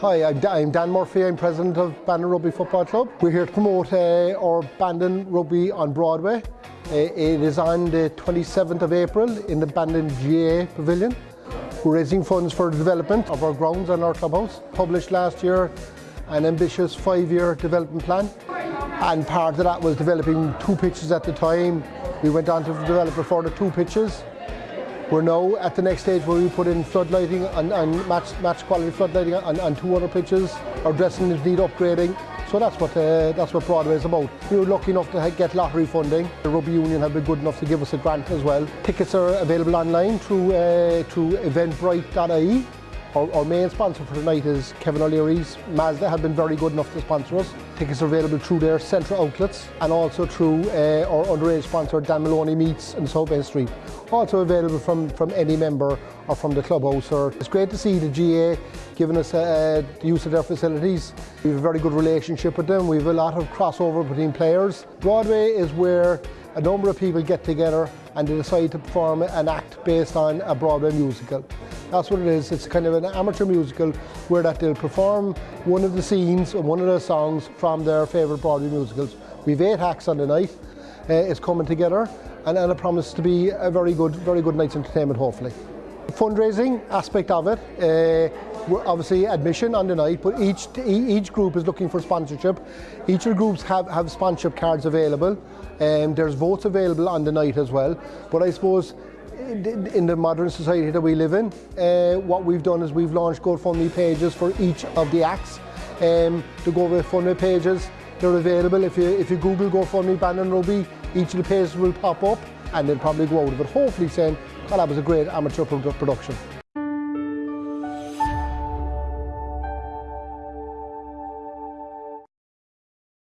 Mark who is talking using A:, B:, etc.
A: Hi, I'm, Dan Murphy. I'm president of Bandon Rugby Football Club. We're here to promote uh, our Bandon Rugby on Broadway. Uh, it is on the 27th of April in the Bandon GAA Pavilion. We're raising funds for the development of our grounds and our clubhouse. Published last year an ambitious five-year development plan. And part of that was developing two pitches at the time. We went on to develop a further two pitches we're now at the next stage where we put in floodlighting and, and match, match quality floodlighting on, on two other pitches. Our dressing is need upgrading. So that's what uh, that's what Broadway is about. We were lucky enough to get lottery funding. The Rugby Union have been good enough to give us a grant as well. Tickets are available online through uh, through eventbrite.ie our, our, main sponsor for tonight is Kevin O'Leary's. Mazda have been very good enough to sponsor us. Tickets are available through their central outlets and also through uh, our underage sponsor Dan Maloney Meats in South Main Street. Also available from, from any member or from the clubhouse. Or it's great to see the GA giving us uh, the use of their facilities. We have a very good relationship with them. We have a lot of crossover between players. Broadway is where a number of people get together and they decide to perform an act based on a Broadway musical. That's what it is. It's kind of an amateur musical where that they'll perform one of the scenes or one of the songs from their favourite Broadway musicals. We've eight acts on the night. Uh, it's coming together and, and it promises to be a very good, very good night's entertainment hopefully. The Fundraising aspect of it, uh, obviously admission on the night, but each each group is looking for sponsorship. Each of the groups have, have sponsorship cards available. Um, there's votes available on the night as well. But I suppose in the modern society that we live in, uh, what we've done is we've launched GoFundMe pages for each of the acts. Um, the GoFundMe pages, they're available. If you if you Google GoFundMe Bandon Rugby, each of the pages will pop up and they'll probably go out of it, hopefully saying, well, that was a great amateur production.